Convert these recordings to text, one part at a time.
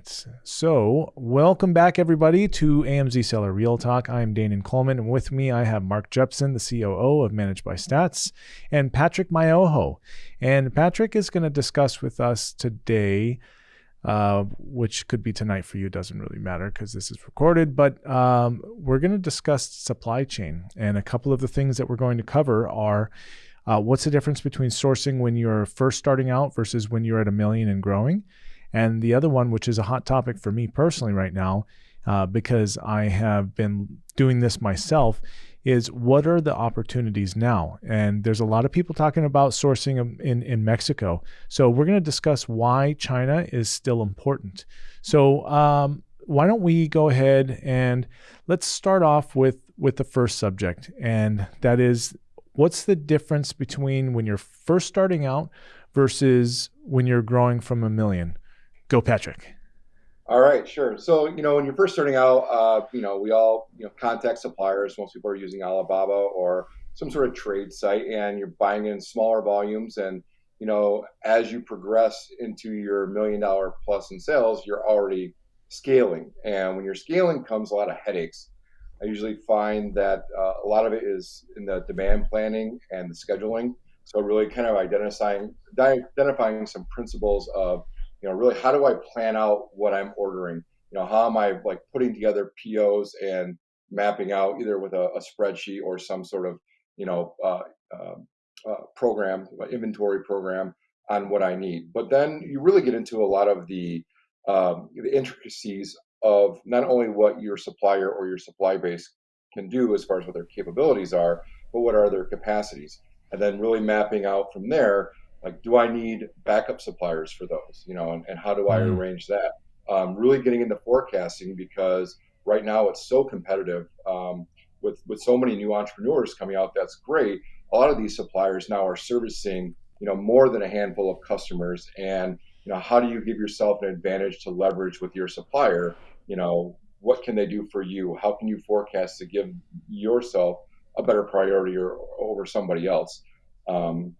right. So, welcome back, everybody, to AMZ Seller Real Talk. I'm Danon Coleman, and with me, I have Mark Jepson, the COO of Managed by Stats, and Patrick Myoho. And Patrick is going to discuss with us today, uh, which could be tonight for you, doesn't really matter because this is recorded, but um, we're going to discuss supply chain. And a couple of the things that we're going to cover are uh, what's the difference between sourcing when you're first starting out versus when you're at a million and growing? And the other one, which is a hot topic for me personally right now, uh, because I have been doing this myself, is what are the opportunities now? And there's a lot of people talking about sourcing in, in Mexico. So we're going to discuss why China is still important. So um, why don't we go ahead and let's start off with with the first subject, and that is what's the difference between when you're first starting out versus when you're growing from a million? Go, Patrick. All right, sure. So, you know, when you're first starting out, uh, you know, we all, you know, contact suppliers. Most people are using Alibaba or some sort of trade site, and you're buying in smaller volumes. And, you know, as you progress into your million dollar plus in sales, you're already scaling. And when you're scaling comes a lot of headaches. I usually find that uh, a lot of it is in the demand planning and the scheduling. So really kind of identifying identifying some principles of you know, really how do I plan out what I'm ordering? You know, how am I like putting together POs and mapping out either with a, a spreadsheet or some sort of, you know, uh, uh, uh, program, inventory program on what I need. But then you really get into a lot of the, um, the intricacies of not only what your supplier or your supply base can do as far as what their capabilities are, but what are their capacities. And then really mapping out from there like do i need backup suppliers for those? You know and, and how do i mm-hmm. arrange that? Um, really getting into forecasting because right now it's so competitive um, with with so many new entrepreneurs coming out that's great. A lot of these suppliers now are servicing you know more than a handful of customers. And you know how do you give yourself an advantage to leverage with your supplier? You know what can they do for you? How can you forecast to give yourself a better priority or, over somebody else? Um,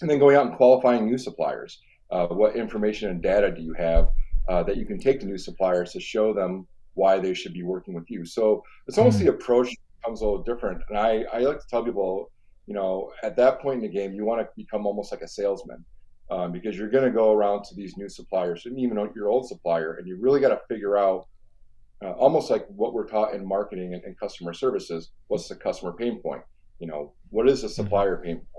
and then going out and qualifying new suppliers. Uh, what information and data do you have uh, that you can take to new suppliers to show them why they should be working with you? So it's almost mm-hmm. the approach becomes a little different. And I, I like to tell people, you know, at that point in the game, you want to become almost like a salesman. Um, because you're going to go around to these new suppliers and even your old supplier, and you really got to figure out uh, almost like what we're taught in marketing and, and, customer services. What's the customer pain point? You know, what is the mm-hmm. supplier pain point?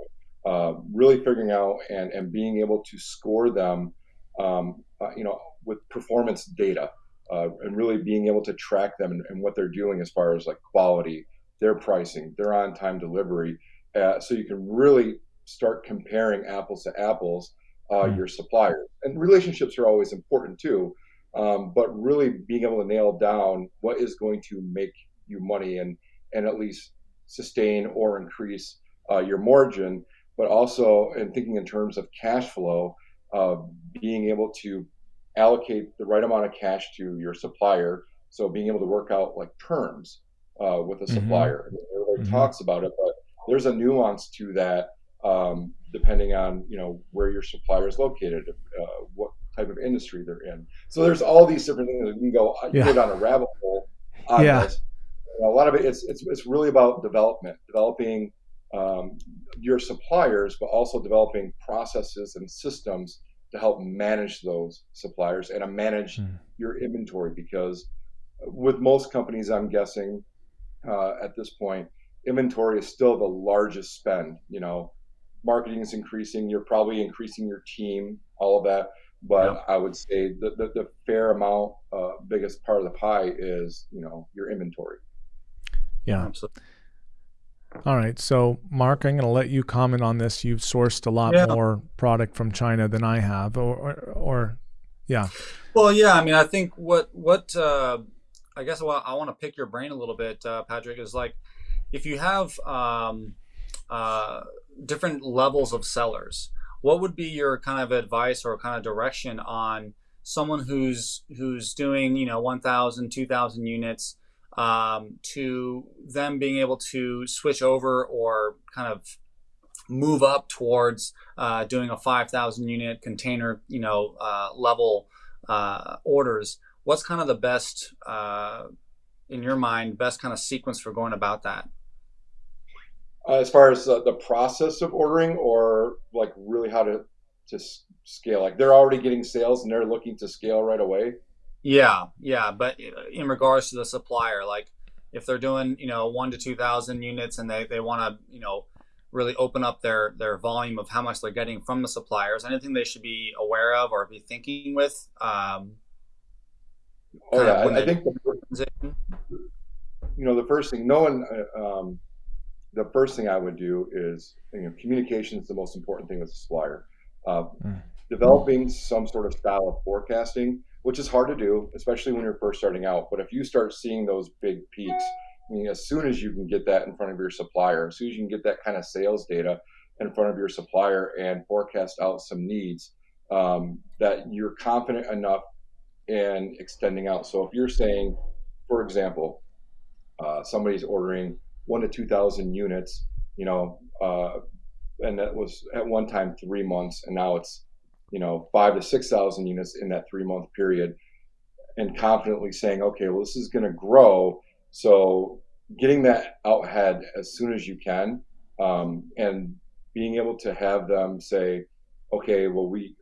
Uh, really figuring out and, and being able to score them, um, uh, you know, with performance data uh, and really being able to track them and, and, what they're doing as far as like quality, their pricing, their on-time delivery, uh, so you can really start comparing apples to apples mm-hmm. your suppliers. And relationships are always important too, um, but really being able to nail down what is going to make you money and and at least sustain or increase uh, your margin but also in thinking in terms of cash flow, uh, being able to allocate the right amount of cash to your supplier. So being able to work out like terms uh, with a mm-hmm. supplier. Everybody mm-hmm. talks about it, but there's a nuance to that um, depending on you know where your supplier is located, uh, what type of industry they're in. So there's all these different things. You can go you yeah. go down a rabbit hole on yeah. this. a lot of it, it's, it's it's really about development, developing um, your suppliers, but also developing processes and systems to help manage those suppliers and to manage mm. your inventory. Because with most companies, I'm guessing uh, at this point, inventory is still the largest spend. You know, marketing is increasing. You're probably increasing your team, all of that. But yeah. I would say the, the, the fair amount, uh, biggest part of the pie is, you know, your inventory. Yeah. Absolutely. All right. So, Mark, I'm going to let you comment on this. You've sourced a lot yeah. more product from China than I have, or, or, or, yeah. Well, yeah. I mean, I think what what uh, I guess what I want to pick your brain a little bit, uh, Patrick, is like if you have um, uh, different levels of sellers, what would be your kind of advice or kind of direction on someone who's who's doing you know 1,000, 2,000 units? Um, to them being able to switch over or kind of move up towards uh, doing a 5,000 unit container, you know, uh, level uh, orders, what's kind of the best, uh, in your mind, best kind of sequence for going about that? Uh, as far as the process of ordering, or like really how to to scale, like they're already getting sales and they're looking to scale right away. Yeah, yeah, but in regards to the supplier, like if they're doing you know one to two thousand units and they they want to you know really open up their their volume of how much they're getting from the suppliers anything they should be aware of or be thinking with um, oh yeah I, I, think the, you know the first thing no one uh, um, the first thing i would do is you know communication is the most important thing with the supplier uh, mm. developing some sort of style of forecasting which is hard to do especially when you're first starting out but if you start seeing those big peaks I mean, as soon as you can get that in front of your supplier, as soon as you can get that kind of sales data in front of your supplier and forecast out some needs, um, that you're confident enough in extending out. So if you're saying, for example, uh, somebody's ordering one to 2,000 units, you know, uh, and that was at one time three months, and now it's, you know, five to 6,000 units in that three month period, and confidently saying, okay, well, this is going to grow so getting that out ahead as soon as you can, um, and being able to have them say, okay, well, we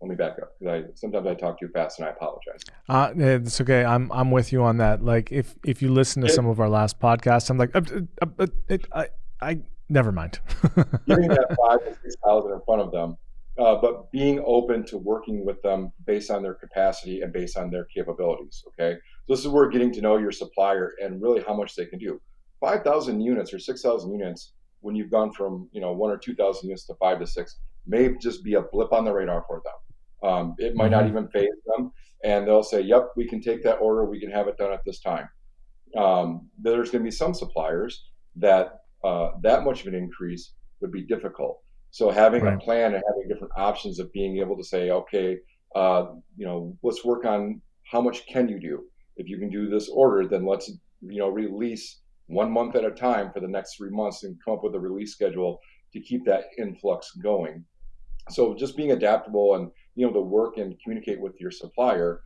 let me back up because I sometimes I talk too fast and I apologize. Uh, it's okay. I'm I'm with you on that. Like if if you listen to it, some of our last podcasts, I'm like, uh, uh, uh, it, I I never mind. getting that five to six thousand in front of them uh, but being open to working with them based on their capacity and based on their capabilities. Okay, so this is where getting to know your supplier and really how much they can do. Five thousand units or six thousand units when you've gone from you know one or two thousand units to five to six may just be a blip on the radar for them. Um, it might mm-hmm. not even phase them, and they'll say, "Yep, we can take that order. We can have it done at this time." Um, there's going to be some suppliers that uh, that much of an increase would be difficult. So having right. a plan and having different options of being able to say, okay, uh, you know, let's work on how much can you do. If you can do this order, then let's you know release one month at a time for the next three months and come up with a release schedule to keep that influx going. So just being adaptable and you know to work and communicate with your supplier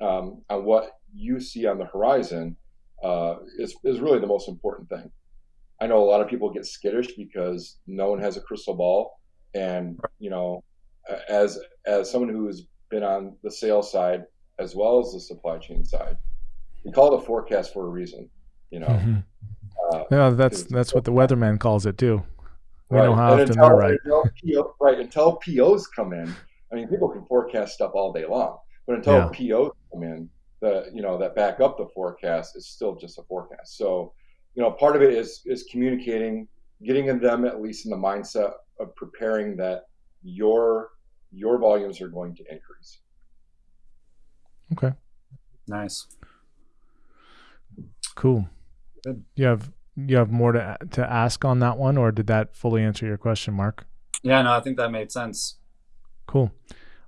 um, on what you see on the horizon uh, is is really the most important thing. I know a lot of people get skittish because no one has a crystal ball, and you know, as as someone who has been on the sales side as well as the supply chain side, we call it a forecast for a reason. You know, mm-hmm. uh, yeah, that's that's what the weatherman calls it too. We right. know how and often until, they're right. Until PO, right until POs come in, I mean, people can forecast stuff all day long, but until yeah. POs come in, the you know that back up the forecast is still just a forecast. So you know, part of it is is communicating, getting them at least in the mindset of preparing that your your volumes are going to increase. Okay. Nice. Cool. Good. You have you have more to to ask on that one, or did that fully answer your question, Mark? Yeah, no, I think that made sense. Cool.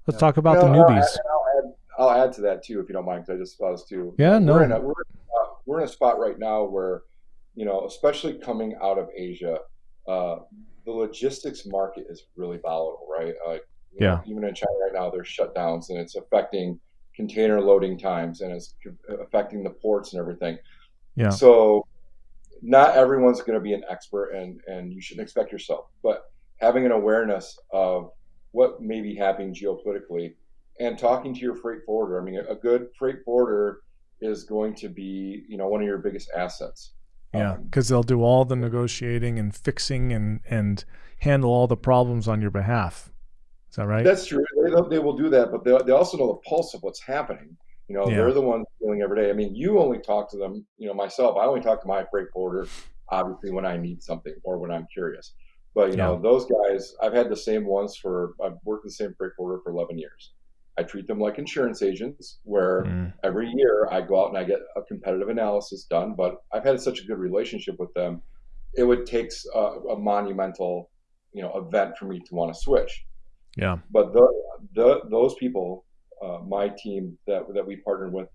Let's yeah. talk about the newbies. I'll add, I'll add, to that too, if you don't mind, because I just thought us too. Yeah, no. We're in, a, we're, uh, we're in a spot right now where you know, especially coming out of Asia, uh, the logistics market is really volatile, right? Like, yeah. Know, even in China right now, there's shutdowns and it's affecting container loading times and it's affecting the ports and everything. Yeah. So, not everyone's going to be an expert, and and you shouldn't expect yourself. But having an awareness of what may be happening geopolitically and talking to your freight forwarder. I mean, a good freight forwarder is going to be, you know, one of your biggest assets. Yeah, because um, they'll do all the negotiating and fixing and and handle all the problems on your behalf. Is that right? That's true. They, they will do that, but they, they also know the pulse of what's happening. You know, yeah. they're the ones dealing every day. I mean, you only talk to them. You know, myself, I only talk to my freight forwarder, obviously when I need something or when I'm curious. But you yeah. know, those guys, I've had the same ones for. I've worked the same freight forwarder for 11 years. I treat them like insurance agents, where mm. every year I go out and I get a competitive analysis done. But I've had such a good relationship with them, it would take a, a monumental, you know, event for me to want to switch. Yeah. But the, the those people, uh, my team that that we partnered with,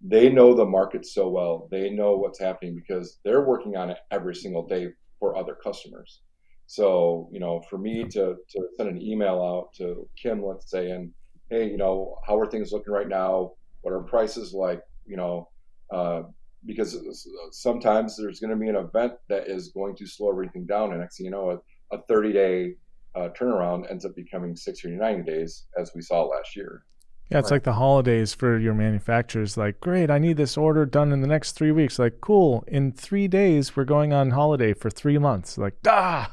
they know the market so well. They know what's happening because they're working on it every single day for other customers. So you know, for me to to send an email out to Kim, let's say, and hey, you know, how are things looking right now? What are prices like? You know, uh, because sometimes there's going to be an event that is going to slow everything down, and next thing you know, a, a 30 day uh, turnaround ends up becoming 60 or 90 days, as we saw last year. Yeah, it's right. like the holidays for your manufacturers. Like, great, I need this order done in the next three weeks. Like, cool, in three days, we're going on holiday for three months. Like, ah.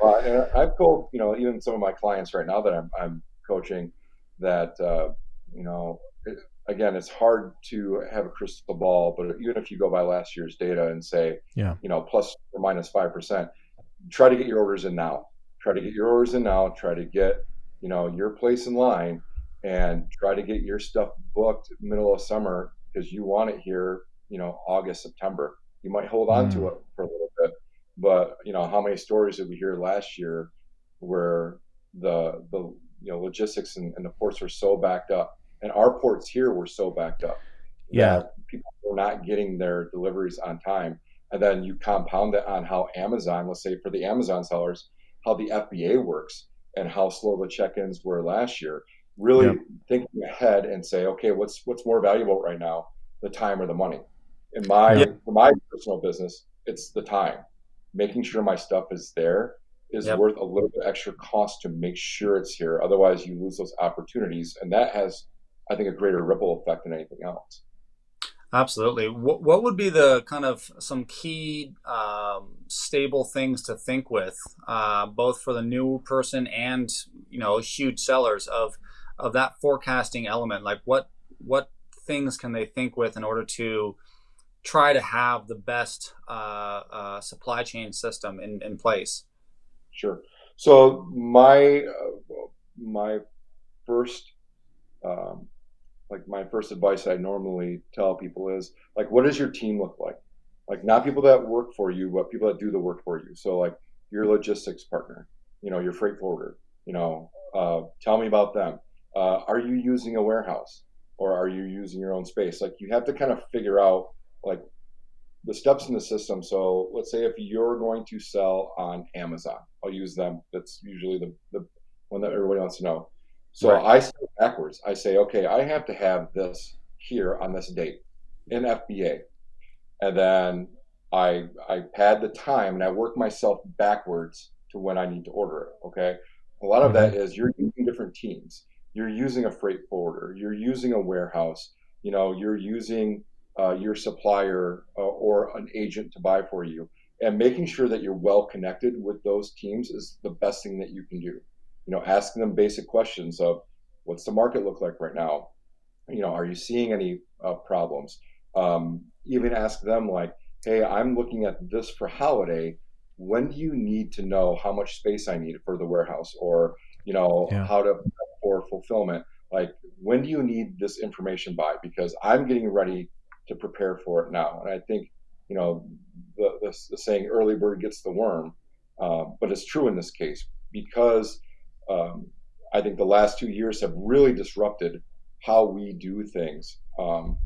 well, I've told, you know, even some of my clients right now that I'm, I'm coaching that, uh, you know, it, again, it's hard to have a crystal ball, but even if you go by last year's data and say, yeah, you know, plus or minus 5%, try to get your orders in now. Try to get your orders in now. Try to get, you know, your place in line and try to get your stuff booked middle of summer because you want it here, you know, August, September. You might hold on mm. to it for a little bit, but you know, how many stories did we hear last year where the the you know logistics and, and the ports were so backed up, and our ports here were so backed up yeah. people were not getting their deliveries on time. And then you compound that on how Amazon, let's say for the Amazon sellers, how the FBA works and how slow the check-ins were last year really yep. thinking ahead and say, okay, what's what's more valuable right now, the time or the money? In my for my personal business, it's the time. Making sure my stuff is there is yep. worth a little bit extra cost to make sure it's here. Otherwise, you lose those opportunities, and that has, I think, a greater ripple effect than anything else. Absolutely. What, what would be the kind of some key um, stable things to think with, uh, both for the new person and you know huge sellers of of that forecasting element like what what things can they think with in order to try to have the best uh, uh, supply chain system in, in place sure so my uh, my first um, like my first advice i normally tell people is like what does your team look like like not people that work for you but people that do the work for you so like your logistics partner you know your freight forwarder you know uh, tell me about them uh, are you using a warehouse or are you using your own space? Like you have to kind of figure out like the steps in the system. So let's say if you're going to sell on Amazon, I'll use them. That's usually the, the one that everybody wants to know. So right. I say backwards. I say, okay, I have to have this here on this date in FBA. And then I I pad the time and I work myself backwards to when I need to order it. Okay. A lot of mm-hmm. that is you're using different teams you're using a freight forwarder, you're using a warehouse, you know, you're using uh, your supplier uh, or an agent to buy for you. And making sure that you're well connected with those teams is the best thing that you can do. You know, asking them basic questions of what's the market look like right now? You know, are you seeing any uh, problems? Um, even ask them like, hey, I'm looking at this for holiday. When do you need to know how much space I need for the warehouse or, you know, yeah. how to for fulfillment like when do you need this information by because i'm getting ready to prepare for it now and i think you know the, the, the saying early bird gets the worm. Uh, but it's true in this case because um, i think the last two years have really disrupted how we do things. Um,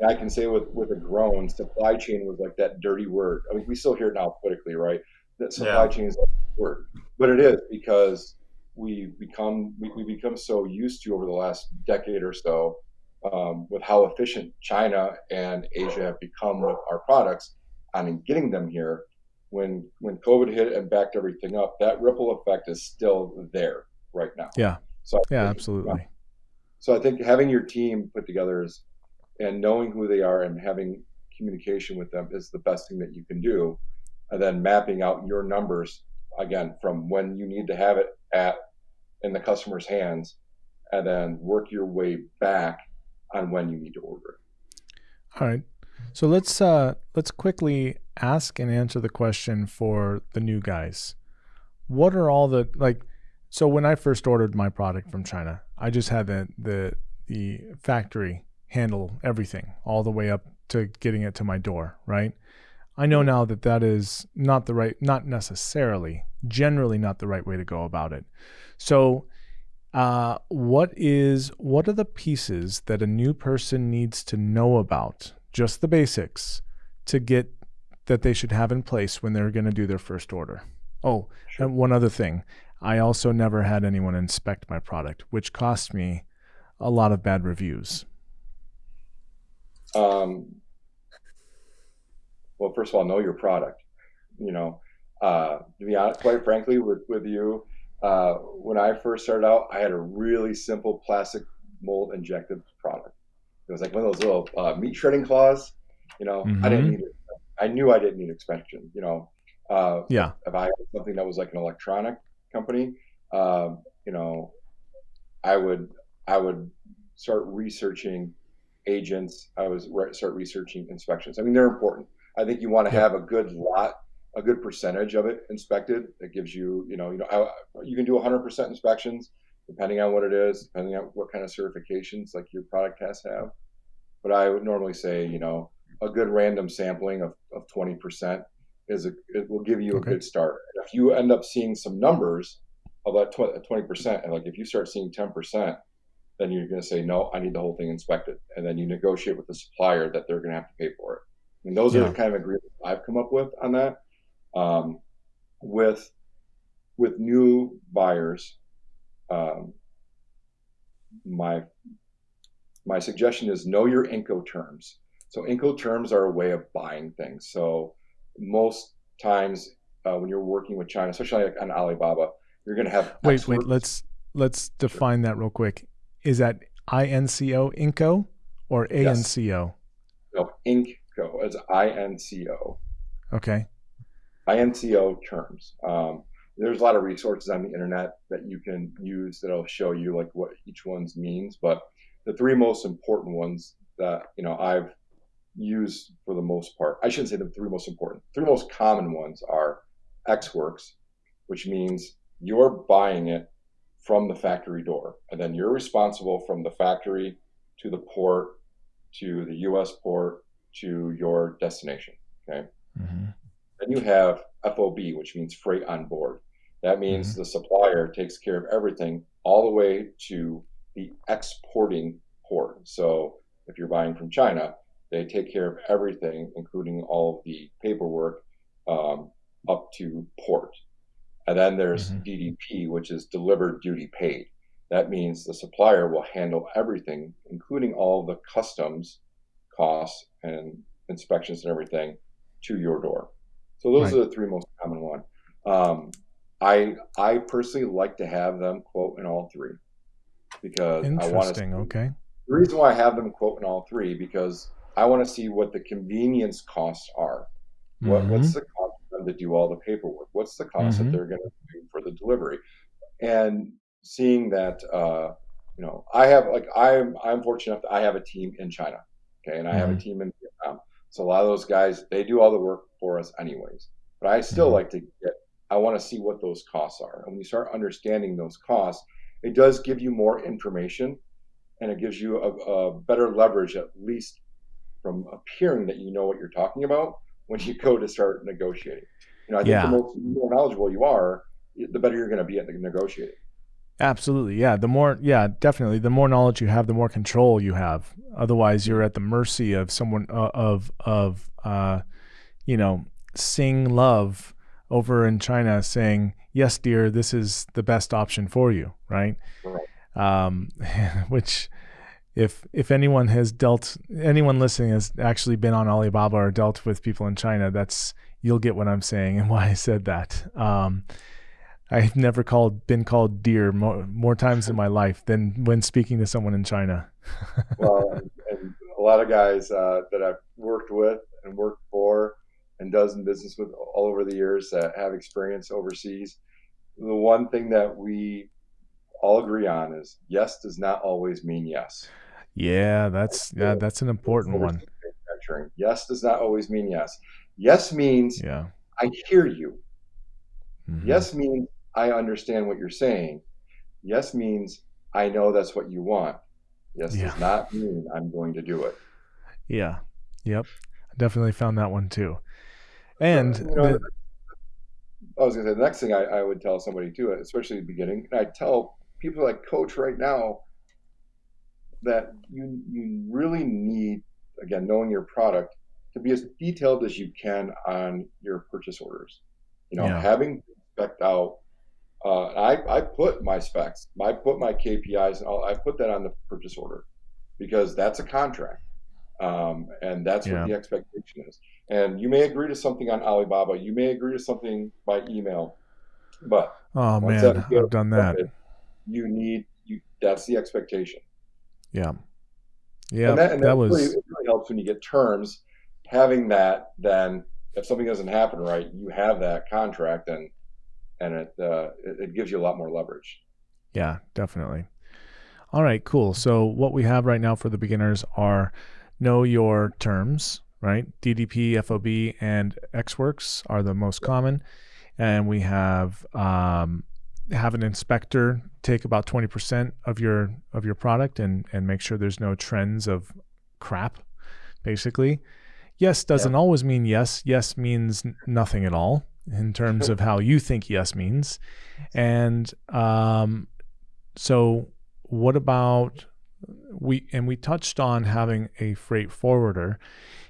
and i can say with with a groan supply chain was like that dirty word. I mean we still hear it now politically right? That supply yeah. chain is a word. But it is because we become we, we become so used to over the last decade or so um, with how efficient China and Asia have become with our products on getting them here. When when COVID hit and backed everything up, that ripple effect is still there right now. Yeah. So yeah, absolutely. so I think having your team put together is and knowing who they are and having communication with them is the best thing that you can do. And then mapping out your numbers again from when you need to have it at in the customer's hands and then work your way back on when you need to order it. All right. So let's uh, let's quickly ask and answer the question for the new guys. What are all the like? So when I first ordered my product from China, I just had the the the factory handle everything all the way up to getting it to my door, right? I know now that that is not the right, not necessarily, generally not the right way to go about it. So, uh, what is what are the pieces that a new person needs to know about? Just the basics to get that they should have in place when they're going to do their first order. Oh, sure. and one other thing. I also never had anyone inspect my product, which cost me a lot of bad reviews. Um, well, first of all, know your product. You know, uh, to be honest, quite frankly, with with you, uh, when I first started out, I had a really simple plastic mold injected product. It was like one of those little uh, meat shredding claws. You know, mm-hmm. I didn't mm-hmm. need it. I knew I didn't need inspection. You know, uh, yeah. If I had something that was like an electronic company, um, you know, I would I would start researching agents. I was re- start researching inspections. I mean, they're important. I think you want to have a good lot, a good percentage of it inspected. That gives you, you know, you know, I, you can do 100% inspections depending on what it is, depending on what kind of certifications like your product has have. But I would normally say, you know, a good random sampling of, of 20% is a, it will give you a good start. If you end up seeing some numbers of that 20%, and like if you start seeing 10%, then you're going to say, no, I need the whole thing inspected. And then you negotiate with the supplier that they're going to have to pay for it. And those yeah. are the kind of agreements I've come up with on that. Um, with with new buyers, um, my my suggestion is know your Incoterms. So Incoterms are a way of buying things. So most times uh, when you're working with China, especially like on Alibaba, you're going to have wait experts. wait let's let's define that real quick. Is that INCO Inco or ANCO? Yes. No, Inco Go as I N C O. Okay. I N C O terms. Um, there's a lot of resources on the internet that you can use that'll show you like what each one's means. But the three most important ones that you know I've used for the most part, I shouldn't say the three most important. Three most common ones are Ex Works, which means you're buying it from the factory door, and then you're responsible from the factory to the port to the U.S. port to your destination. Okay. Mm-hmm. Then you have FOB, which means freight on board. That means mm-hmm. the supplier takes care of everything all the way to the exporting port. So if you're buying from China, they take care of everything, including all of the paperwork um, up to port. And then there's mm-hmm. DDP, which is delivered duty paid. That means the supplier will handle everything, including all the customs costs and inspections and everything to your door. So those right. are the three most common one. Um, I I personally like to have them quote in all three because I want to. Okay. The reason why I have them quote in all three because I want to see what the convenience costs are. What, mm-hmm. What's the cost for them to do all the paperwork? What's the cost mm-hmm. that they're going to do for the delivery? And seeing that, uh, you know, I have like I'm I'm fortunate enough that I have a team in China. Okay, and I mm-hmm. have a mm-hmm. team in Vietnam. So a lot of those guys, they do all the work for us anyways. But I still mm-hmm. like to get, I want to see what those costs are. And when you start understanding those costs, it does give you more information and it gives you a, a better leverage, at least from appearing that you know what you're talking about when you go to start negotiating. You know, I think yeah. the more, more knowledgeable you are, the better you're going to be at negotiating. Absolutely. Yeah. The more, yeah, definitely. The more knowledge you have, the more control you have. Otherwise, you're at the mercy of someone, uh, of, of, uh, you know, Sing Love over in China saying, yes, dear, this is the best option for you. Right. right. Um, which, if, if anyone has dealt, anyone listening has actually been on Alibaba or dealt with people in China, that's, you'll get what I'm saying and why I said that. Um, I've never called been called dear more, more times in my life than when speaking to someone in China. well, and a lot of guys uh, that I've worked with and worked for and does in business with all over the years that have experience overseas. The one thing that we all agree on is yes does not always mean yes. Yeah, that's yeah, that's an important one. Yes does not always mean yes. Yes means yeah. I hear you. Mm-hmm. Yes means I understand what you're saying. Yes means I know that's what you want. Yes yeah. does not mean I'm going to do it. Yeah. Yep. I definitely found that one too. And you know, the, I was going to say the next thing I, I, would tell somebody too, especially at the beginning, and I tell people like coach right now that you you really need again knowing your product to be as detailed as you can on your purchase orders. You know, yeah. having spec out uh, I, I put my specs, I put my KPIs, and all, I put that on the purchase order because that's a contract. Um, and that's yeah. what the expectation is. And you may agree to something on Alibaba, you may agree to something by email, but oh man, I've done that. You need you. That's the expectation. Yeah, yeah. And that, and that, that was really, it really helps when you get terms. Having that, then if something doesn't happen right, you have that contract, and and it, uh, it, it gives you a lot more leverage. Yeah, definitely. All right, cool. So what we have right now for the beginners are know your terms, right? DDP, FOB, and Ex Works are the most common, and we have um, have an inspector take about 20% of your of your product and and make sure there's no trends of crap, basically. Yes doesn't yeah. always mean yes. Yes means nothing at all in terms of how you think yes means. And um, so, what about we? And we touched on having a freight forwarder.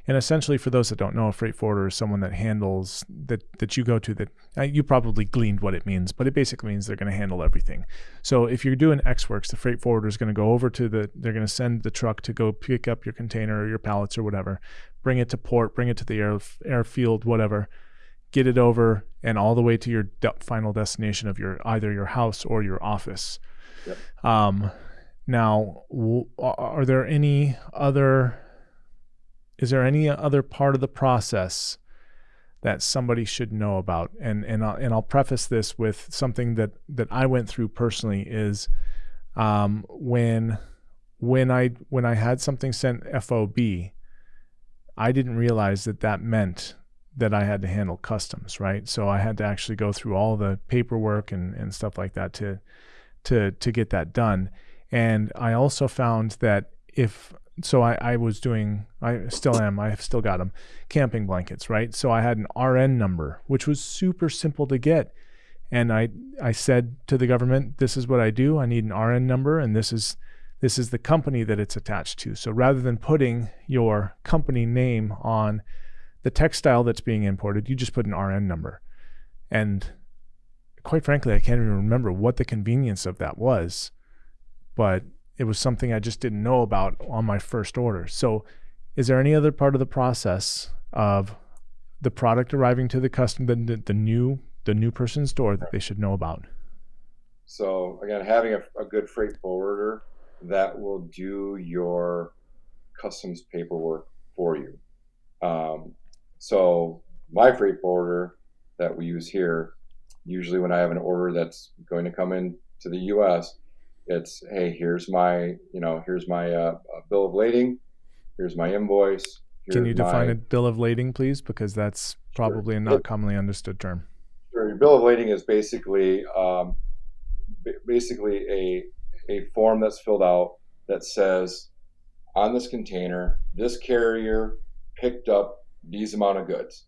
And essentially, for those that don't know, a freight forwarder is someone that handles that that you go to. That uh, you probably gleaned what it means, but it basically means they're going to handle everything. So if you're doing Ex Works, the freight forwarder is going to go over to the. They're going to send the truck to go pick up your container or your pallets or whatever, bring it to port, bring it to the air airfield, whatever get it over and all the way to your de- final destination of your either your house or your office. Yep. Um, now, are there any other? Is there any other part of the process that somebody should know about? And and I'll, and I'll preface this with something that that I went through personally is um, when when I when I had something sent FOB, I didn't realize that that meant that I had to handle customs, right? So I had to actually go through all the paperwork and, and stuff like that to to to get that done. And I also found that if so I, I was doing I still am I have still got them camping blankets right? So I had an RN number which was super simple to get. And I I said to the government this is what I do. I need an RN number and this is this is the company that it's attached to. So rather than putting your company name on the textile that's being imported, you just put an RN number. And quite frankly, I can't even remember what the convenience of that was, but it was something I just didn't know about on my first order. So, is there any other part of the process of the product arriving to the customer, the, the new the new person's door that they should know about? So again, having a, a good freight forwarder that will do your customs paperwork for you. Um, so my freight forwarder that we use here, usually when I have an order that's going to come in to the U.S., it's hey, here's my you know here's my uh, bill of lading, here's my invoice. Here's Can you define my... a bill of lading, please? Because that's probably sure. a not commonly understood term. Sure. Your bill of lading is basically um, basically a a form that's filled out that says on this container, this carrier picked up these amount of goods.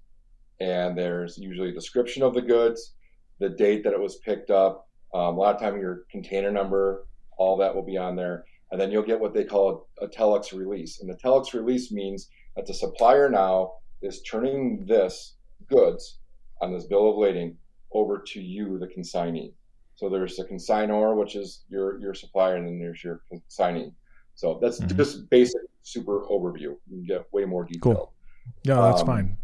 And there's usually a description of the goods, the date that it was picked up, um, a lot of time your container number, all that will be on there. And then you'll get what they call a, a telex release. And the telex release means that the supplier now is turning this goods on this bill of lading over to you, the consignee. So there's the consignor, which is your your supplier, and then there's your consignee. So that's mm-hmm. just basic, super overview. You can get way more detailed. Cool. Yeah, that's um, fine.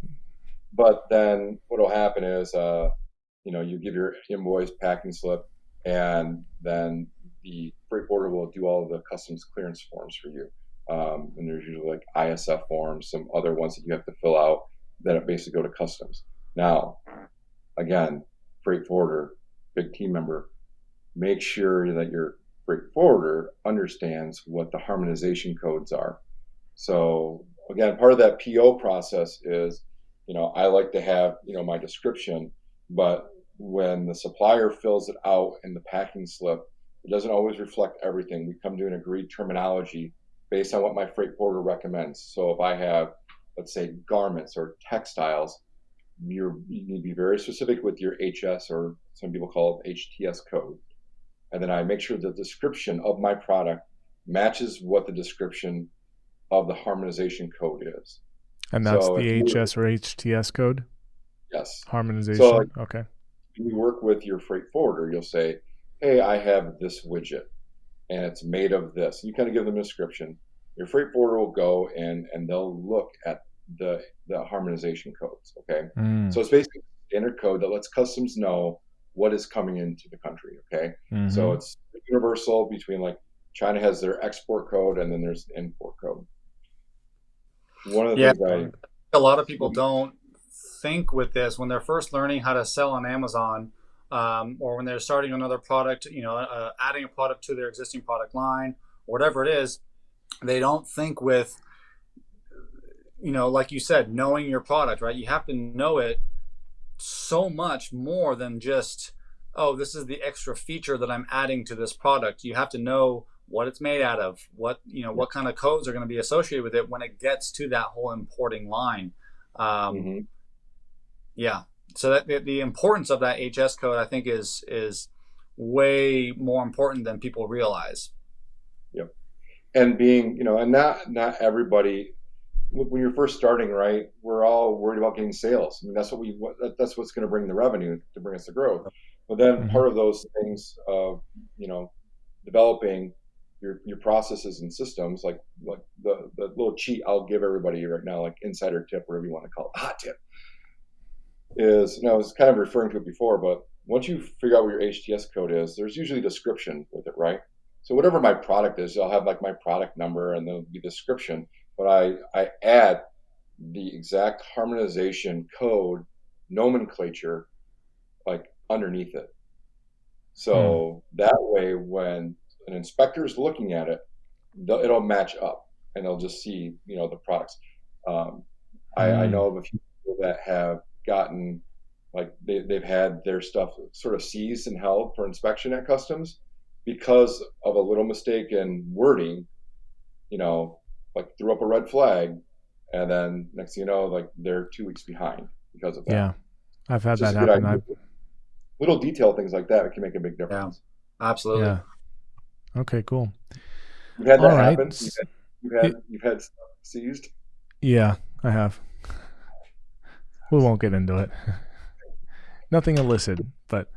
But then what will happen is, uh, you know, you give your invoice packing slip, and then the freight forwarder will do all of the customs clearance forms for you. Um, and there's usually like ISF forms, some other ones that you have to fill out that basically go to customs. Now, again, freight forwarder, big team member, make sure that your freight forwarder understands what the harmonization codes are. So again, part of that PO process is, you know, I like to have, you know, my description, but when the supplier fills it out in the packing slip, it doesn't always reflect everything. We come to an agreed terminology based on what my freight forwarder recommends. So if I have, let's say, garments or textiles, you're, you need to be very specific with your HS or some people call it HTS code. And then I make sure the description of my product matches what the description of the harmonization code is. And that's so the HS or HTS code? Yes. Harmonization. So, okay. You work with your freight forwarder, you'll say, "Hey, I have this widget, and it's made of this." You kind of give them a description. Your freight forwarder will go and and they'll look at the the harmonization codes. Okay, Mm. so it's basically standard code that lets customs know what is coming into the country. Okay, Mhm. so it's universal between like China has their export code and then there's import code. One of the Yeah. things I a lot of people don't think with this when they're first learning how to sell on Amazon, um, or when they're starting another product, you know, uh, adding a product to their existing product line, whatever it is, they don't think with, you know, like you said, knowing your product, right? You have to know it so much more than just, oh, this is the extra feature that I'm adding to this product. You have to know what it's made out of, what you know, what kind of codes are going to be associated with it when it gets to that whole importing line. Um, Mhm. Yeah. So that the, the importance of that HS code, I think, is is way more important than people realize. Yep. and being you know and not not everybody when you're first starting right we're all worried about getting sales i mean that's what we what- that's what's going to bring the revenue to bring us the growth but then Mhm. part of those things of you know developing your your processes and systems like like the the little cheat i'll give everybody right now like insider tip whatever you want to call it hot tip is you know i was kind of referring to it before but once you figure out what your hts code is there's usually a description with it right so whatever my product is, I'll have like my product number and there'll be description, but I, I add the exact harmonization code nomenclature like underneath it. So that way when an inspector is looking at it, it'll match up and they'll just see, you know, the products. Um, I, I Mm. know of a few people that have gotten like they, they've had their stuff sort of seized and held for inspection at customs because of a little mistake in wording, you know, like threw up a red flag, and then next thing you know, like they're two weeks behind because of that. Yeah, I've had It's that just a good happen. I've, Little detail things like that can make a big difference. Absolutely. yeah. Okay, cool. You've had that All right. happen. You've had, you've had, you've had stuff seized. Yeah, I have. We won't get into it. Nothing illicit, but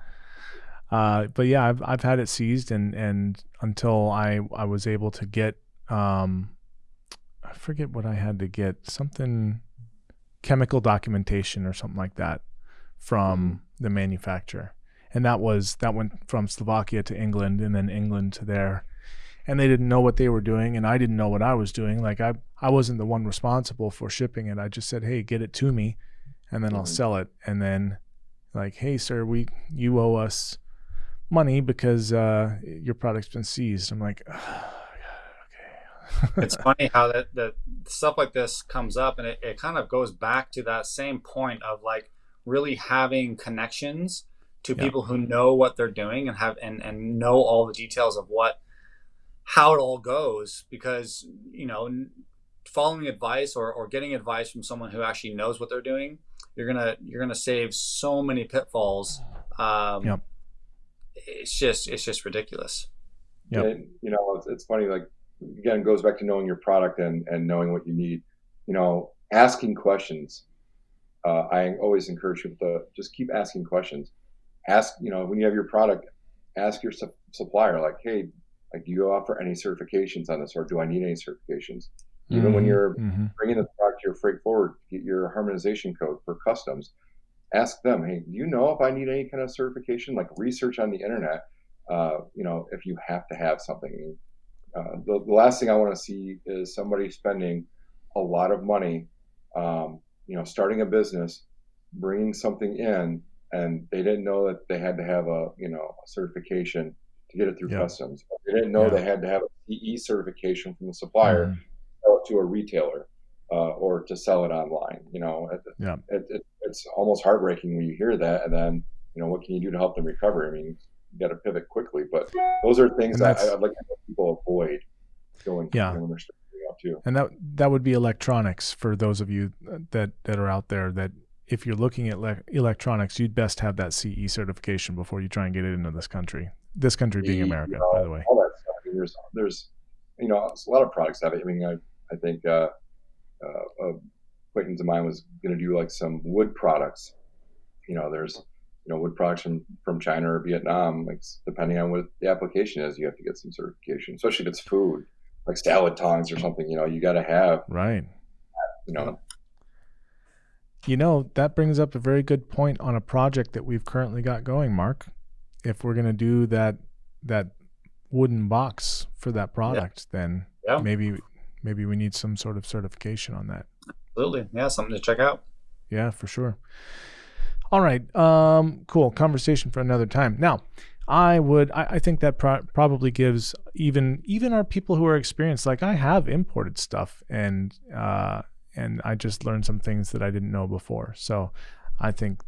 uh, but yeah, I've I've had it seized, and and until I I was able to get um, I forget what I had to get something chemical documentation or something like that from the manufacturer, and that was that went from Slovakia to England, and then England to there, and they didn't know what they were doing, and I didn't know what I was doing. Like I I wasn't the one responsible for shipping it. I just said, hey, get it to me, and then I'll Mhm. sell it, and then like, hey, sir, we you owe us money because uh, your product's been seized. I'm like, okay. it's funny how that, that stuff like this comes up and it, it kind of goes back to that same point of like really having connections to Yeah. people who know what they're doing and have and, and know all the details of what how it all goes because you know following advice or, or getting advice from someone who actually knows what they're doing you're gonna you're gonna save so many pitfalls um, Yep. it's just it's just ridiculous Yeah. You know, it's, it's funny. Like again, it goes back to knowing your product and and knowing what you need. You know, asking questions. Uh, I always encourage people to just keep asking questions. Ask, you know, when you have your product, ask your sup- supplier, like, hey, like, do you offer any certifications on this, or do I need any certifications? Even when Mhm, you're mhm. bringing the product to your freight forward, get your harmonization code for customs. Ask them, hey, do you know if I need any kind of certification? Like research on the internet. Uh, you know, if you have to have something. Uh, the, the last thing I want to see is somebody spending a lot of money, um, you know, starting a business, bringing something in, and they didn't know that they had to have a, you know, a certification to get it through Yeah. customs. They didn't know Yeah. they had to have a CE certification from the supplier Mhm. Sell it to a retailer uh, or to sell it online. You know, it, Yeah. it, it, it's almost heartbreaking when you hear that. And then, you know, what can you do to help them recover? I mean, you got to pivot quickly. But those are things that I, I'd like to people avoid going Yeah. when they're starting out too. And that that would be electronics for those of you that that are out there that if you're looking at le- electronics, you'd best have that CE certification before you try and get it into this country. This country being America, you know, by the way. All that stuff. I mean, there's, there's, you know, a lot of products have it. I mean, I, I think uh, uh, a acquaintance of mine was going to do like some wood products. You know, there's you know wood products from, from China or Vietnam. Like depending on what the application is, you have to get some certification, especially if it's food, like salad tongs or something. You know, you got to have right. You know. You know that brings up a very good point on a project that we've currently got going, Mark. If we're going to do that that wooden box for that product, yeah. then yeah. maybe maybe we need some sort of certification on that. Absolutely, yeah, something to check out. Yeah, for sure. All right. Um, cool. Conversation for another time. Now, I would. I, I think that pro- probably gives even even our people who are experienced. Like I have imported stuff, and uh, and I just learned some things that I didn't know before. So, I think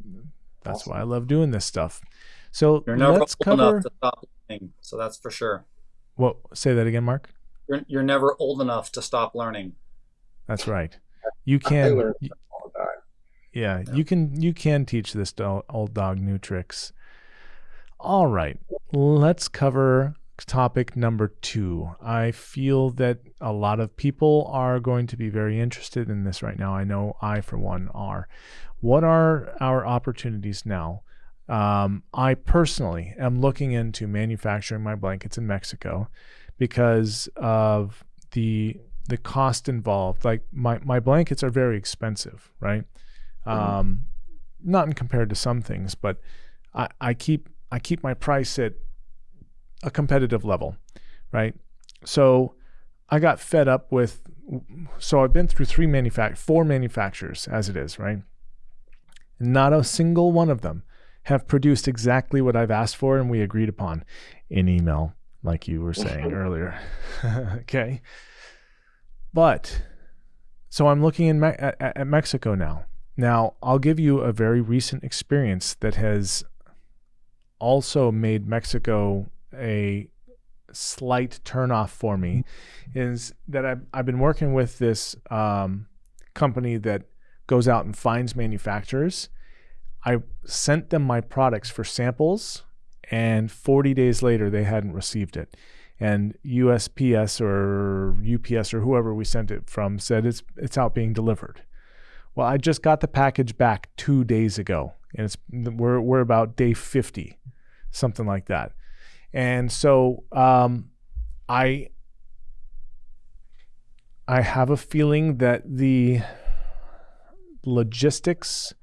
that's awesome. why I love doing this stuff. So you're never let's cover... enough to stop learning. So that's for sure. Well, say that again, Mark. You're you're never old enough to stop learning. That's right. You can. Yeah, you can you can teach this old dog new tricks. All right, let's cover topic number two. I feel that a lot of people are going to be very interested in this right now. I know I, for one, are. What are our opportunities now? Um, I personally am looking into manufacturing my blankets in Mexico because of the the cost involved. Like my, my blankets are very expensive, right? Mm-hmm. Um, not in compared to some things, but I, I keep I keep my price at a competitive level, right? So I got fed up with. So I've been through three manufact four manufacturers as it is, right? Not a single one of them have produced exactly what I've asked for and we agreed upon in email, like you were saying earlier. okay. But so I'm looking in Me- at, at Mexico now now, I'll give you a very recent experience that has also made Mexico a slight turnoff for me. Is that I've, I've been working with this um, company that goes out and finds manufacturers. I sent them my products for samples, and 40 days later, they hadn't received it. And USPS or UPS or whoever we sent it from said it's it's out being delivered. Well, I just got the package back two days ago, and it's we're we're about day fifty, something like that. And so um, I I have a feeling that the logistics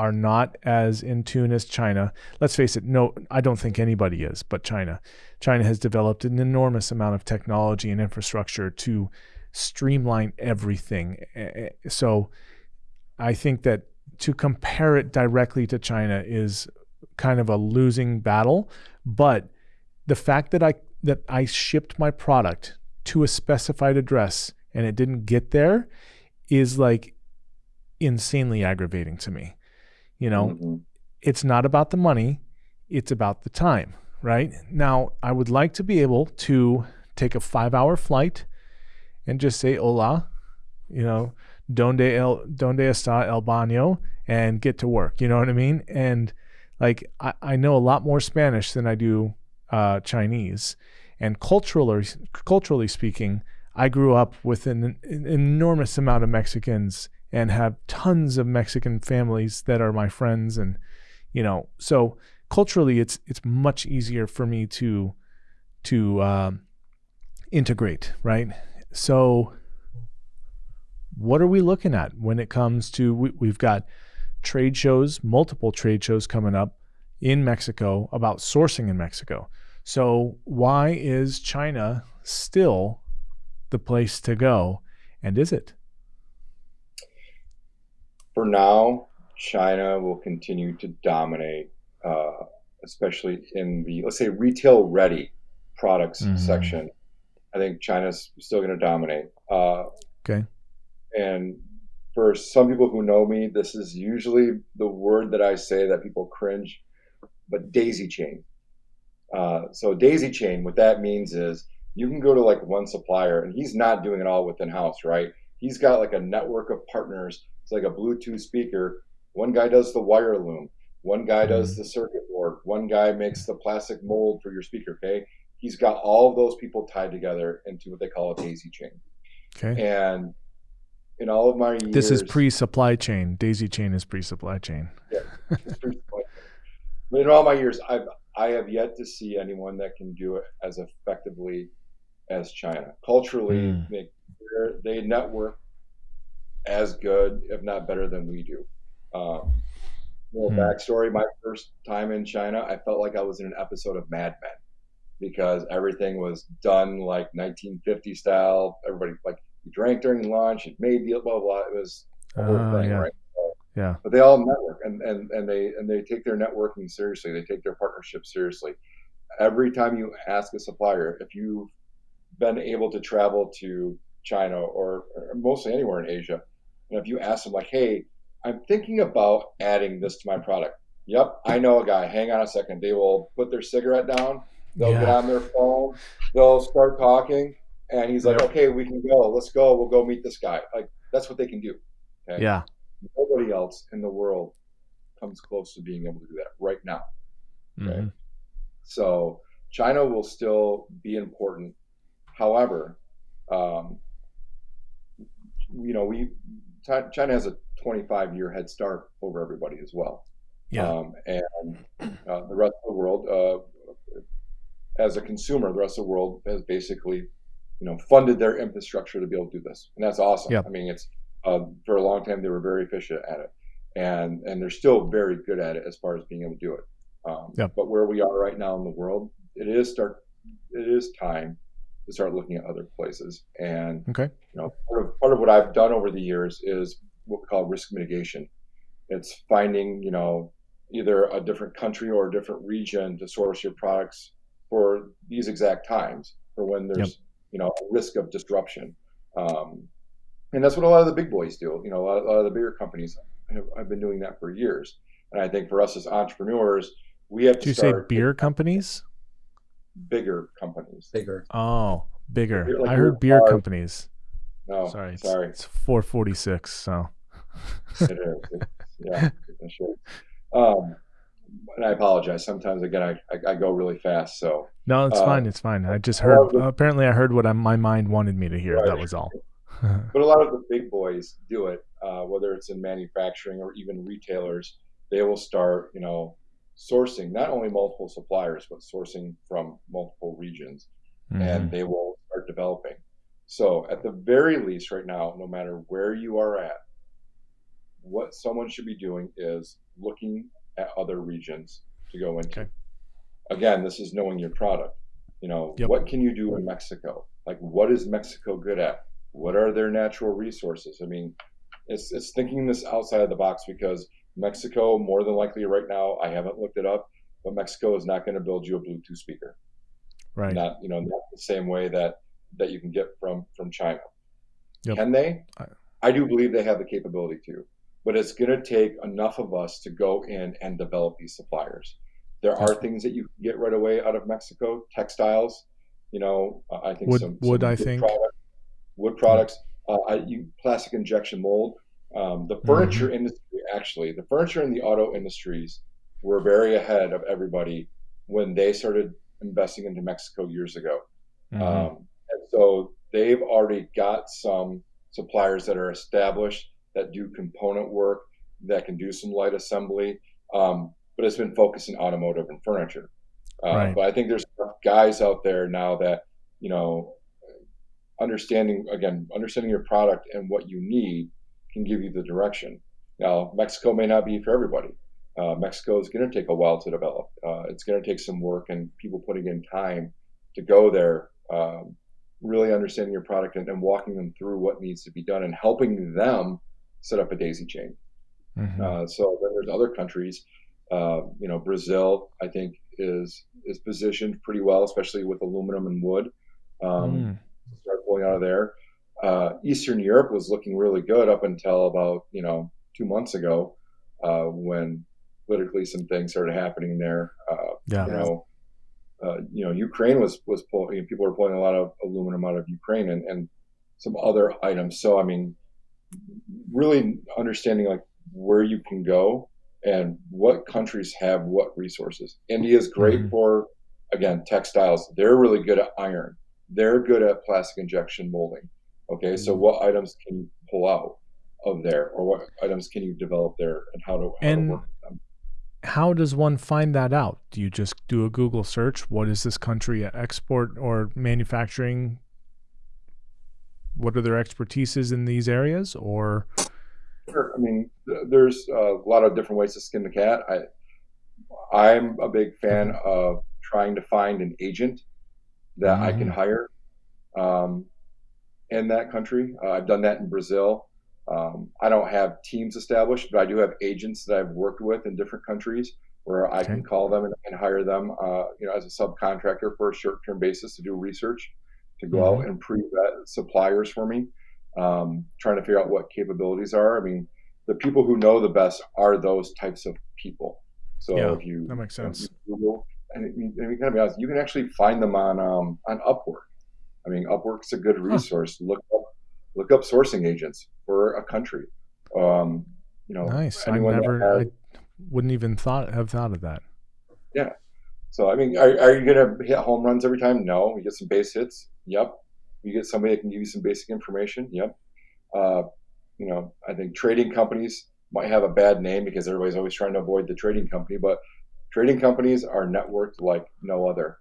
are not as in tune as China. Let's face it, no, I don't think anybody is, but China. China has developed an enormous amount of technology and infrastructure to streamline everything. So I think that to compare it directly to China is kind of a losing battle. But the fact that I that I shipped my product to a specified address and it didn't get there is like insanely aggravating to me. You know, mm-hmm. it's not about the money, it's about the time, right? Now, I would like to be able to take a 5-hour flight and just say hola, you know, donde el donde está el baño and get to work you know what i mean and like i, I know a lot more spanish than i do uh, chinese and culturally culturally speaking i grew up with an, an enormous amount of mexicans and have tons of mexican families that are my friends and you know so culturally it's it's much easier for me to to um, integrate right so what are we looking at when it comes to we, we've got trade shows, multiple trade shows coming up in Mexico about sourcing in Mexico. So why is China still the place to go? And is it? For now, China will continue to dominate, uh, especially in the let's say retail ready products mm-hmm. section. I think China's still going to dominate. Uh, okay. And for some people who know me, this is usually the word that I say that people cringe, but daisy chain. Uh, so daisy chain, what that means is you can go to like one supplier and he's not doing it all within house, right? He's got like a network of partners. It's like a Bluetooth speaker. One guy does the wire loom. One guy does mm-hmm. the circuit board. One guy makes the plastic mold for your speaker. Okay. He's got all of those people tied together into what they call a daisy chain. Okay. And in all of my years. This is pre-supply chain. Daisy chain is pre-supply chain. Yeah, pre-supply in all my years, I've I have yet to see anyone that can do it as effectively as China. Culturally, Mm. they they network as good, if not better, than we do. Um, little Hmm. backstory: My first time in China, I felt like I was in an episode of Mad Men because everything was done like 1950 style. Everybody like you drank during lunch, you made deal, blah blah. blah. It was the whole Oh, thing, yeah. right? So- Yeah. But they all network and, and, and they and they take their networking seriously. They take their partnership seriously. Every time you ask a supplier if you've been able to travel to China or, or mostly anywhere in Asia, and if you ask them like, "Hey, I'm thinking about adding this to my product," Yep, I know a guy. Hang on a second. They will put their cigarette down. They'll get on their phone. They'll start talking, and he's like, Yep. "Okay, we can go. Let's go. We'll go meet this guy." Like that's what they can do. Okay? Yeah. Nobody else in the world comes close to being able to do that right now. Okay. Mhm. So China will still be important. However, um, you know, we China has a 25 year head start over everybody as well. Yeah. Um, and uh, the rest of the world, uh, as a consumer, the rest of the world has basically, you know, funded their infrastructure to be able to do this, and that's awesome. Yep. I mean, it's uh, for a long time they were very efficient at it, and and they're still very good at it as far as being able to do it. Um, Yep. But where we are right now in the world, it is start, it is time to start looking at other places. And Okay. you know, part of, part of what I've done over the years is what we call risk mitigation. It's finding, you know, either a different country or a different region to source your products for these exact times, for when there's, you know, a risk of disruption. Um, and that's what a lot of the big boys do. You know, a lot, a lot of the bigger companies have, have been doing that for years. And I think for us as entrepreneurs, we have Did to you say beer companies? Bigger companies. bigger. Oh, bigger. You're like I heard beer hard- companies. No, sorry. Sorry. It's 446. So. it is. It's, yeah, sure. Um, and I apologize. Sometimes again, I, I, I go really fast. So No, it's Uh, fine. It's fine. I just heard. the- apparently, I heard what I, my mind wanted me to hear. Right. That was all. but a lot of the big boys do it, uh, whether it's in manufacturing or even retailers. They will start, you know, sourcing not only multiple suppliers but sourcing from multiple regions, Mhm. and they will start developing. So at the very least, right now, no matter where you are at, what someone should be doing is looking at other regions to go into. Okay. Again, this is knowing your product. You know, Yep. what can you do in Mexico? Like, what is Mexico good at? What are their natural resources? I mean, it's it's thinking this outside of the box because Mexico, more than likely, right now, I haven't looked it up, but Mexico is not going to build you a Bluetooth speaker right. not you know not the same way that that you can get from from China. Yep. Can they? I- do believe they have the capability to, but it's going to take enough of us to go in and develop these suppliers. There are things that you can get right away out of Mexico, textiles. You know, uh, I think Wood- some, wood, some I think. product- wood products. Uh, I, you, plastic injection mold. Um, the furniture Mm-hmm. industry, actually, the furniture and the auto industries were very ahead of everybody when they started investing into Mexico years ago. Mhm. Um, and so they've already got some suppliers that are established that do component work, that can do some light assembly, um, but it's been focused in automotive and furniture. Uh, Right. But I think there's guys out there now that, you know, understanding, again, understanding your product and what you need can give you the direction. Now, Mexico may not be for everybody. Uh, Mexico is going to take a while to develop. Uh, it's going to take some work and people putting in time to go there, um, really understanding your product and, and walking them through what needs to be done and helping them set up a daisy chain. Mhm. Uh, so then there's other countries, uh, you know, Brazil, I think is is positioned pretty well, especially with aluminum and wood. Um, Mm. Start pulling out of there. Uh, Eastern Europe was looking really good up until about you know two months ago, uh, when politically some things started happening there. Uh, Yeah. you know, uh, you know, Ukraine was was pulling. You know, people were pulling a lot of aluminum out of Ukraine and, and some other items. So I mean, really understanding like where you can go and what countries have what resources. India is great Mhm. for again textiles. They're really good at iron. They're good at plastic injection molding. Okay, so Mm-hmm. what items can you pull out of there, or what items can you develop there, and how to, how And- to work with them? how does one find that out? Do you just do a Google search? What is this country export or manufacturing? What are their expertises in these areas? Or sure. I mean, there's a lot of different ways to skin the cat. I I'm a big fan of trying to find an agent that mm-hmm. I can mm-hmm. hire um, in that country. Uh, I've done that in Brazil. Um, I don't have teams established, but I do have agents that I've worked with in different countries where I can call them and, and hire them, uh, you know, as a subcontractor for a short-term basis to do research, to go mm-hmm. out and pre-vet suppliers for me, um, trying to figure out what capabilities are. I mean, the people who know the best are those types of people. So yeah, if you that makes sense. You Google, and, and you kind of be honest, you can actually find them on um, on Upwork. I mean, Upwork's a good resource. Huh. Look up look up sourcing agents for a country. Um, you know, nice. I never, I wouldn't even thought have thought of that. Yeah. So I mean, are, are you going to hit home runs every time? No. You get some base hits. Yep. You get somebody that can give you some basic information. Yep. Uh, you know, I think trading companies might have a bad name because everybody's always trying to avoid the trading company, but trading companies are networked like no other.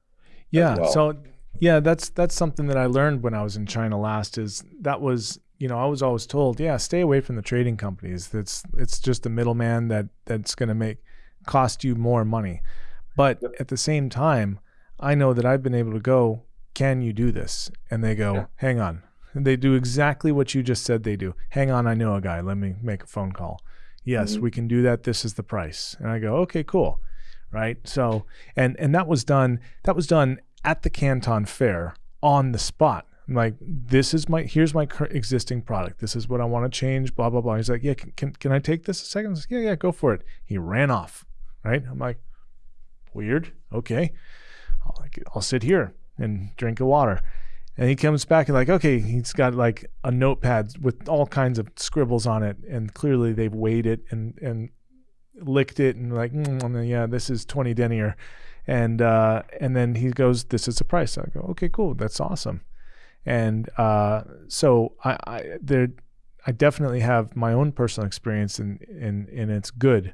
Yeah. Well. So yeah, that's that's something that I learned when I was in China last. Is that was you know I was always told, yeah, stay away from the trading companies. That's it's just a middleman that that's going to make cost you more money. But yep. at the same time, I know that I've been able to go. Can you do this? And they go, yeah. hang on. And they do exactly what you just said they do. Hang on, I know a guy. Let me make a phone call. Yes, mm-hmm. we can do that. This is the price. And I go, okay, cool. Right. So, and and that was done. That was done at the Canton Fair on the spot. I'm like, this is my, here's my existing product. This is what I want to change, blah, blah, blah. He's like, yeah, can, can, can I take this a second? Like, yeah, yeah, go for it. He ran off, right? I'm like, weird. Okay. I'll, I'll sit here and drink a water. And he comes back and like, okay, he's got like a notepad with all kinds of scribbles on it. And clearly they've weighed it and, and licked it and like, mm, yeah, this is 20 denier and uh, and then he goes, "This is the price." I go, "Okay, cool, that's awesome." And uh, so I, I there, I definitely have my own personal experience, and and and it's good,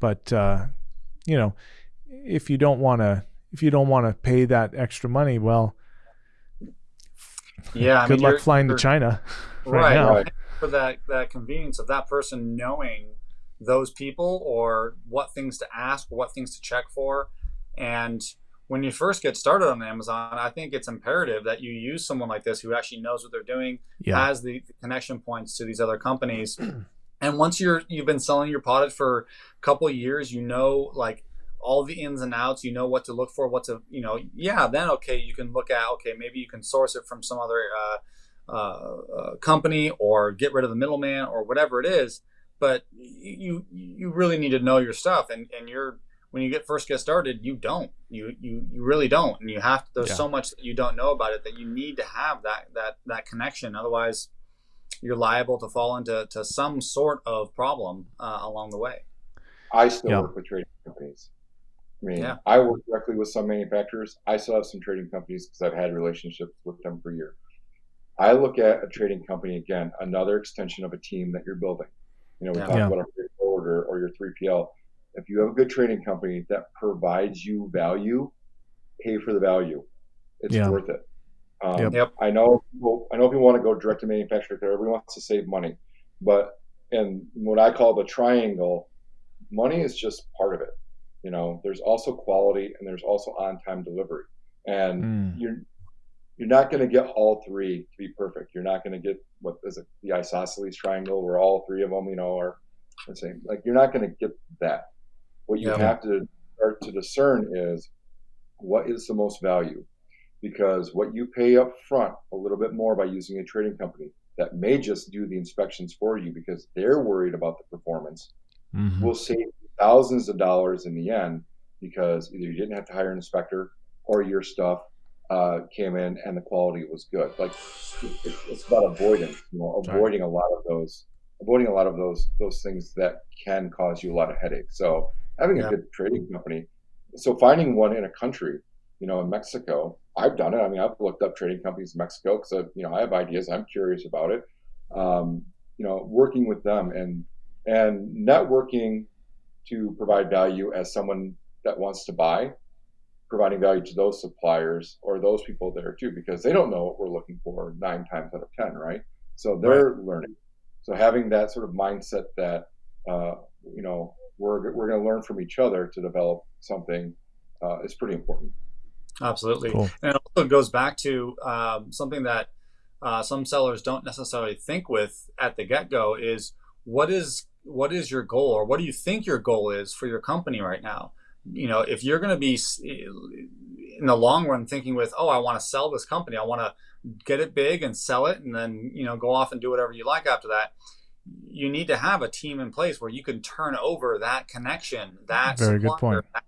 but uh, you know, if you don't want to, if you don't want to pay that extra money, well, yeah, good I mean, luck flying to China right, right now. Right. For that that convenience of that person knowing those people or what things to ask, what things to check for and when you first get started on Amazon, I think it's imperative that you use someone like this who actually knows what they're doing, yeah. has the, connection points to these other companies. and once you're you've been selling your product for a couple years, you know like all the ins and outs, you know what to look for, what to you know, yeah, then okay, you can look at okay, maybe you can source it from some other uh, uh, uh, company or get rid of the middleman or whatever it is. But you you really need to know your stuff, and and you're when you get first get started, you don't. You you you really don't, and you have. To, there's yeah. so much that you don't know about it that you need to have that that that connection. Otherwise, you're liable to fall into to some sort of problem uh, along the way. I still yeah. work with trading companies. I mean, yeah. I work directly with some manufacturers. I still have some trading companies because I've had relationships with them for years. I look at a trading company again, another extension of a team that you're building. You know, we yeah. talk about a forwarder or your 3PL if you have a good trading company that provides you value, pay for the value. It's yeah. worth it. Um, yep. I know people, I know people want to go direct to manufacturer because everyone wants to save money, but and what I call the triangle, money is just part of it. You know, there's also quality and there's also on-time delivery, and mm. you're you're not going to get all three to be perfect. You're not going to get what is it, the isosceles triangle, where all three of them, you know, are the same. Like you're not going to get that. What you yeah. have to start to discern is what is the most value, because what you pay up front a little bit more by using a trading company that may just do the inspections for you because they're worried about the performance mm-hmm. will save thousands of dollars in the end because either you didn't have to hire an inspector or your stuff uh, came in and the quality was good. Like it's about avoidance, you know, avoiding a lot of those, avoiding a lot of those those things that can cause you a lot of headaches. So having yeah. a good trading company. So finding one in a country, you know, in Mexico, I've done it. I mean, I've looked up trading companies in Mexico because you know I have ideas. I'm curious about it. Um, you know, working with them and and networking to provide value as someone that wants to buy, providing value to those suppliers or those people there too, because they don't know what we're looking for nine times out of 10, right? So they're right. learning. So having that sort of mindset that, uh, you know, we're, we're going to learn from each other to develop something uh, is pretty important. Absolutely. Cool. And it also goes back to um, something that uh, some sellers don't necessarily think with at the get go is what is what is your goal or what do you think your goal is for your company right now? You know, if you're going to be in the long run thinking with, oh, I want to sell this company, I want to get it big and sell it, and then you know go off and do whatever you like after that. You need to have a team in place where you can turn over that connection, that very good point. That,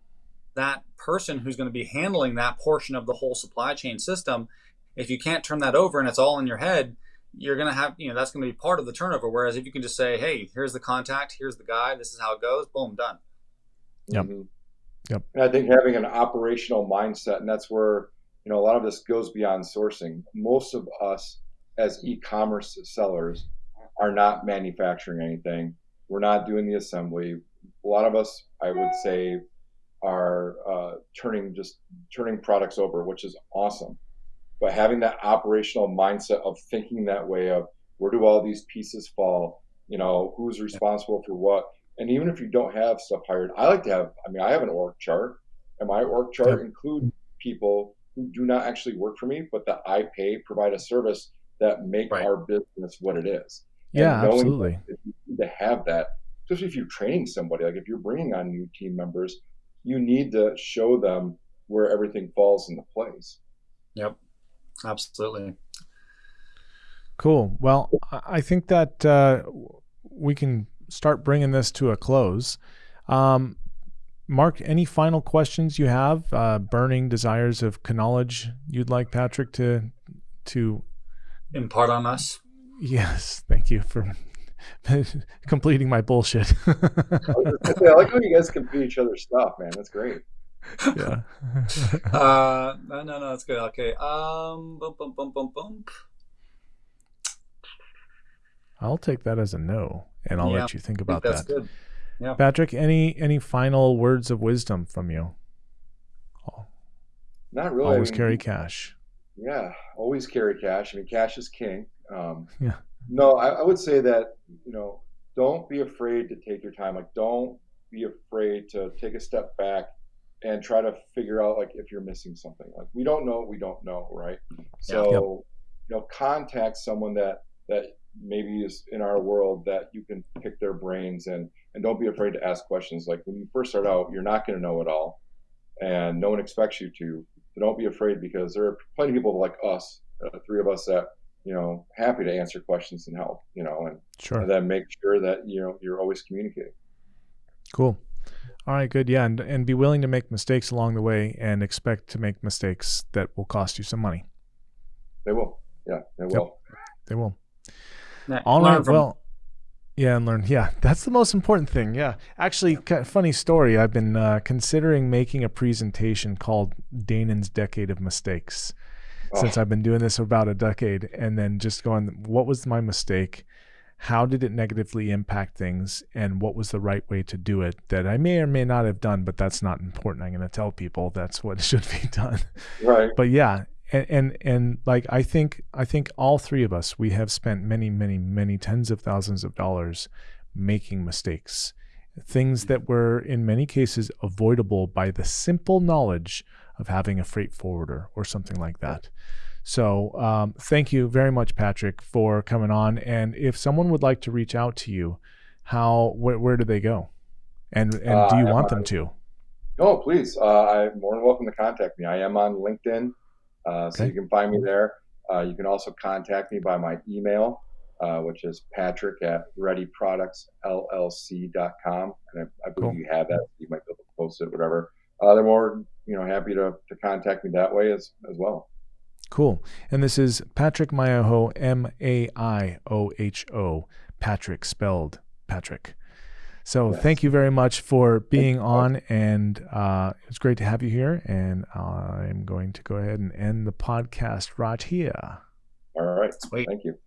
that person who's going to be handling that portion of the whole supply chain system. If you can't turn that over and it's all in your head, you're going to have, you know, that's going to be part of the turnover. Whereas if you can just say, hey, here's the contact, here's the guy, this is how it goes, boom, done. Yep. Mm-hmm. Yep. And I think having an operational mindset, and that's where, you know, a lot of this goes beyond sourcing. Most of us as e commerce sellers are not manufacturing anything, we're not doing the assembly. A lot of us, I would say, are uh, turning just turning products over, which is awesome. But having that operational mindset of thinking that way of where do all these pieces fall? You know who's responsible for what? And even if you don't have stuff hired i like to have i mean i have an org chart and my org chart include people who do not actually work for me but that i pay provide a service that make right. our business what it is yeah absolutely to have that especially if you're training somebody like if you're bringing on new team members you need to show them where everything falls into place yep Absolutely. Cool. Well, I think that uh, we can start bringing this to a close. Um, Mark, any final questions you have? Uh, burning desires of knowledge you'd like Patrick to to impart on us? Yes, thank you for completing my bullshit. I like how you guys complete each other's stuff, man. That's great yeah. uh, no, no, no, that's good. Okay. Um, bump, bump, bump, bump, bump. I'll take that as a no, and I'll yeah, let you think about think that. Good. Yeah. Patrick, any any final words of wisdom from you? Oh. Not really. Always I mean, carry cash. Yeah, always carry cash. I mean, cash is king. Um, yeah. No, I, I would say that you know, don't be afraid to take your time. Like, don't be afraid to take a step back and try to figure out like if you're missing something. Like we don't know, we don't know, right? So yep. you know, contact someone that that maybe is in our world that you can pick their brains and and don't be afraid to ask questions. Like when you first start out, you're not going to know it all, and no one expects you to. So don't be afraid because there are plenty of people like us, uh, three of us that you know happy to answer questions and help. You know, and, sure. and then make sure that you know you're always communicating. Cool. All right, good. Yeah, and and be willing to make mistakes along the way and expect to make mistakes that will cost you some money. They will. Yeah, they will. Yep, they will. All right. From- well, yeah, and learn. Yeah, that's the most important thing. Yeah, actually, funny story. I've been uh, considering making a presentation called Danon's Decade of Mistakes, oh. since I've been doing this for about a decade, and then just going, what was my mistake? how did it negatively impact things and what was the right way to do it that I may or may not have done, but that's not important. I'm going to tell people that's what should be done. Right. But yeah, and, and and like I think I think all three of us we have spent many many many tens of thousands of dollars making mistakes. Things that were in many cases avoidable by the simple knowledge of having a freight forwarder or something like that. So um, thank you very much, Patrick, for coming on. And if someone would like to reach out to you, how wh- where do they go? And and uh, do you want them to? Oh, please. Uh, I'm more than welcome to contact me. I am on LinkedIn, uh, so okay. you can find me there. Uh, you can also contact me by my email, uh, which is patrick at readyproductsllc.com. And I, I believe cool. you have that. You might be able to post it, whatever. Uh, they're more, you know, happy to, to contact me that way as, as well. Cool. And this is Patrick Maioho, M A I O H O, Patrick spelled Patrick. So yes. thank you very much for being on, and uh, it's great to have you here. And I'm going to go ahead and end the podcast right here. All right. Sweet. Thank you.